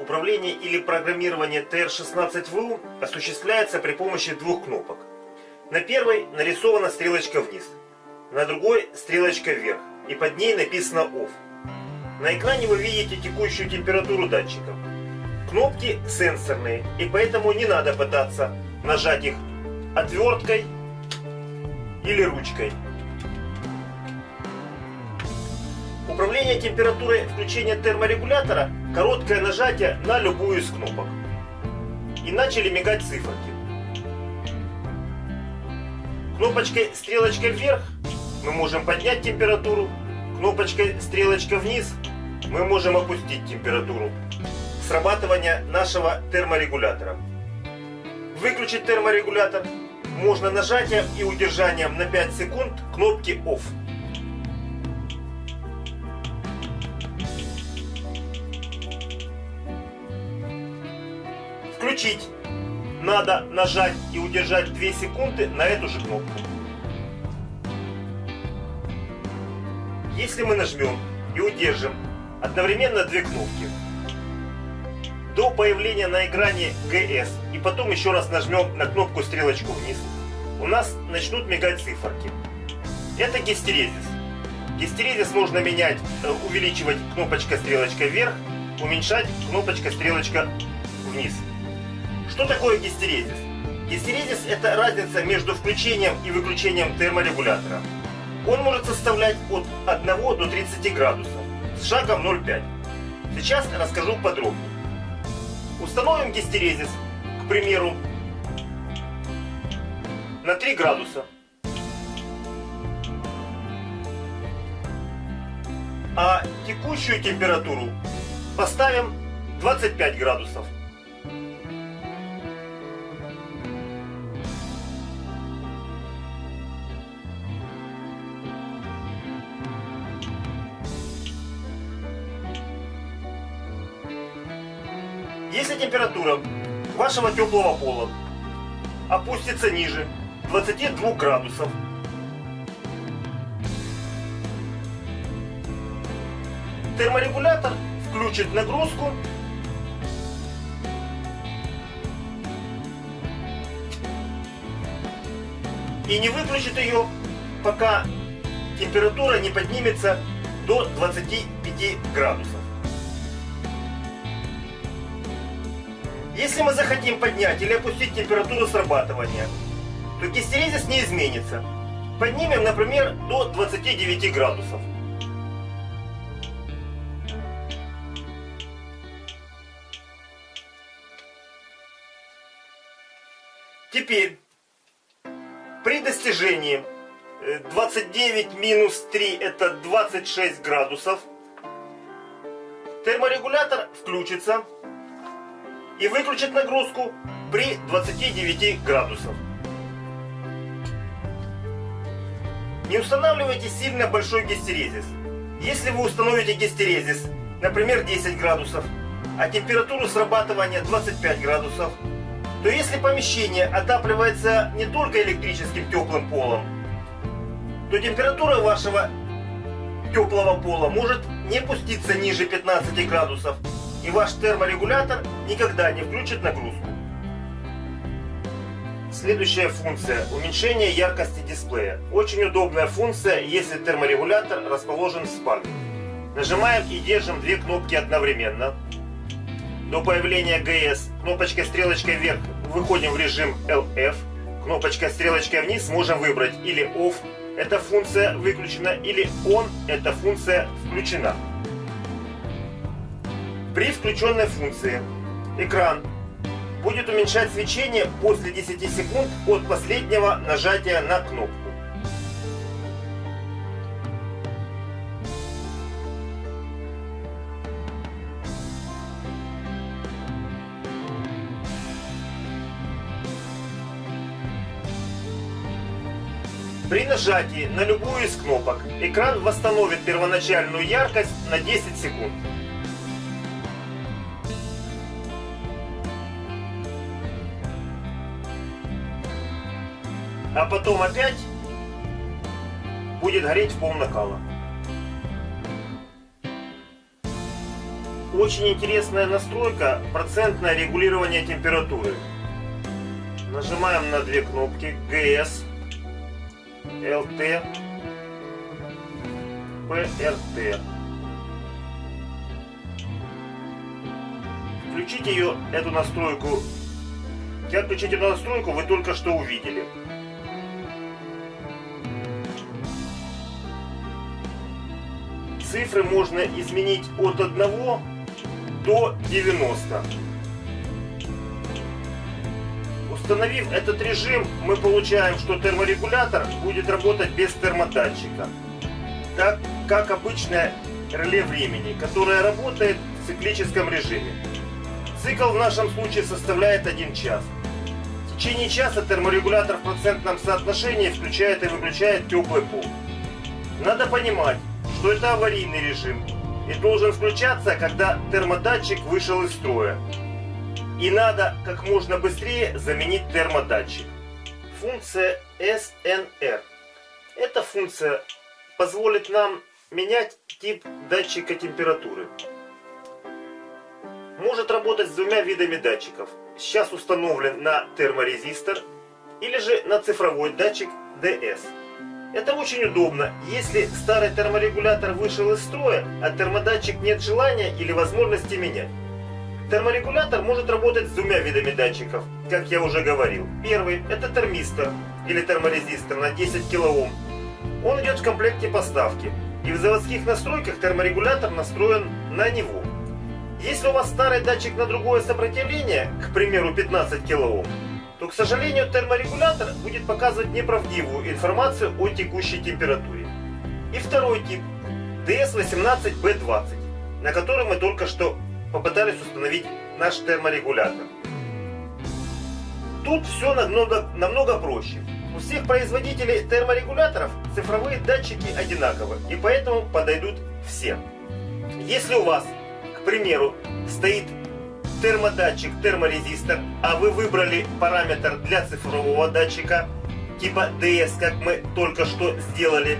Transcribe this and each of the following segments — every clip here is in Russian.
Управление или программирование TR16VU осуществляется при помощи двух кнопок. На первой нарисована стрелочка вниз, на другой стрелочка вверх и под ней написано OFF. На экране вы видите текущую температуру датчика. Кнопки сенсорные и поэтому не надо пытаться нажать их отверткой или ручкой. Управление температурой включения терморегулятора – короткое нажатие на любую из кнопок. И начали мигать циферки. Кнопочкой стрелочка вверх мы можем поднять температуру, кнопочкой стрелочка вниз мы можем опустить температуру срабатывания нашего терморегулятора. Выключить терморегулятор можно нажатием и удержанием на 5 секунд кнопки OFF. Включить надо нажать и удержать 2 секунды на эту же кнопку. Если мы нажмем и удержим одновременно две кнопки до появления на экране GS и потом еще раз нажмем на кнопку стрелочку вниз, у нас начнут мигать циферки. Это гистерезис. Гистерезис можно менять, э, увеличивать кнопочка стрелочка вверх, уменьшать кнопочка стрелочка вниз. Что такое гистерезис? Гистерезис это разница между включением и выключением терморегулятора. Он может составлять от 1 до 30 градусов с шагом 0,5. Сейчас расскажу подробнее. Установим гистерезис, к примеру, на 3 градуса. А текущую температуру поставим 25 градусов. Если температура вашего теплого пола опустится ниже 22 градусов, терморегулятор включит нагрузку и не выключит ее, пока температура не поднимется до 25 градусов. Если мы захотим поднять или опустить температуру срабатывания, то гистерезис не изменится. Поднимем, например, до 29 градусов. Теперь, при достижении 29 э, минус 3 это 26 градусов, терморегулятор включится и выключить нагрузку при 29 градусах. Не устанавливайте сильно большой гистерезис. Если вы установите гистерезис, например, 10 градусов, а температуру срабатывания 25 градусов, то если помещение отапливается не только электрическим теплым полом, то температура вашего теплого пола может не пуститься ниже 15 градусов, и ваш терморегулятор никогда не включит нагрузку. Следующая функция – уменьшение яркости дисплея. Очень удобная функция, если терморегулятор расположен в спальне. Нажимаем и держим две кнопки одновременно. До появления GS кнопочкой стрелочкой вверх выходим в режим LF. Кнопочкой стрелочкой вниз можем выбрать или OFF, эта функция выключена, или ON, эта функция включена. При включенной функции экран будет уменьшать свечение после 10 секунд от последнего нажатия на кнопку. При нажатии на любую из кнопок экран восстановит первоначальную яркость на 10 секунд. А потом опять будет гореть в пол накала. очень интересная настройка процентное регулирование температуры. Нажимаем на две кнопки GS, LT, PRT. Включить ее, эту настройку. Как включить эту настройку, вы только что увидели. Цифры можно изменить от 1 до 90. Установив этот режим, мы получаем, что терморегулятор будет работать без термодатчика. Так как обычное реле времени, которое работает в циклическом режиме. Цикл в нашем случае составляет 1 час. В течение часа терморегулятор в процентном соотношении включает и выключает теплый пол. Надо понимать, что это аварийный режим и должен включаться, когда термодатчик вышел из строя. И надо как можно быстрее заменить термодатчик. Функция SNR. Эта функция позволит нам менять тип датчика температуры. Может работать с двумя видами датчиков. Сейчас установлен на терморезистор или же на цифровой датчик DS. Это очень удобно, если старый терморегулятор вышел из строя, а термодатчик нет желания или возможности менять. Терморегулятор может работать с двумя видами датчиков, как я уже говорил. Первый – это термистор или терморезистор на 10 кОм. Он идет в комплекте поставки, и в заводских настройках терморегулятор настроен на него. Если у вас старый датчик на другое сопротивление, к примеру 15 кОм, то, к сожалению, терморегулятор будет показывать неправдивую информацию о текущей температуре. И второй тип DS18B20, на который мы только что попытались установить наш терморегулятор. Тут все намного, намного проще. У всех производителей терморегуляторов цифровые датчики одинаковы, и поэтому подойдут все. Если у вас, к примеру, стоит термодатчик, терморезистор, а вы выбрали параметр для цифрового датчика, типа DS, как мы только что сделали,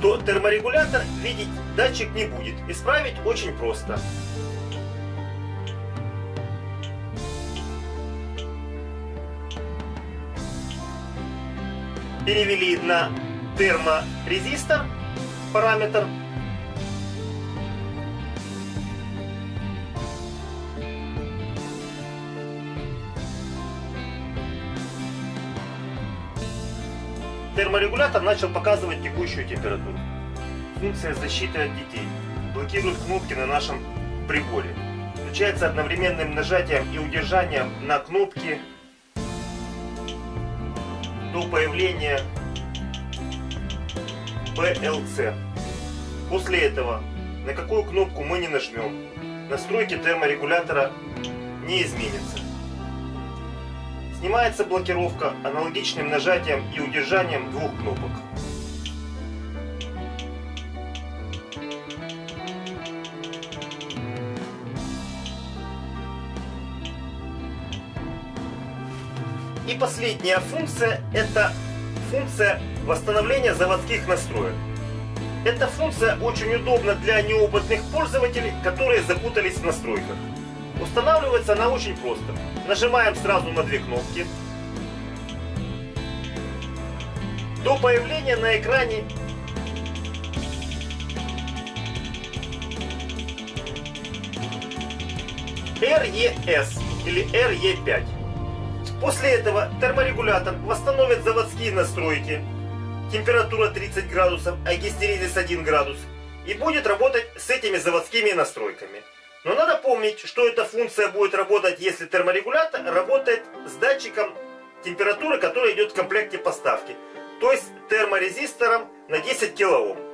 то терморегулятор видеть датчик не будет. Исправить очень просто. Перевели на терморезистор параметр Терморегулятор начал показывать текущую температуру. Функция защиты от детей. Блокирует кнопки на нашем приборе. Включается одновременным нажатием и удержанием на кнопки до появления PLC. После этого, на какую кнопку мы не нажмем, настройки терморегулятора не изменятся. Снимается блокировка аналогичным нажатием и удержанием двух кнопок. И последняя функция это функция восстановления заводских настроек. Эта функция очень удобна для неопытных пользователей, которые запутались в настройках. Устанавливается она очень просто. Нажимаем сразу на две кнопки. До появления на экране RES или RE5. После этого терморегулятор восстановит заводские настройки. Температура 30 градусов, а гистеризис 1 градус. И будет работать с этими заводскими настройками. Но надо помнить, что эта функция будет работать, если терморегулятор работает с датчиком температуры, который идет в комплекте поставки. То есть терморезистором на 10 кОм.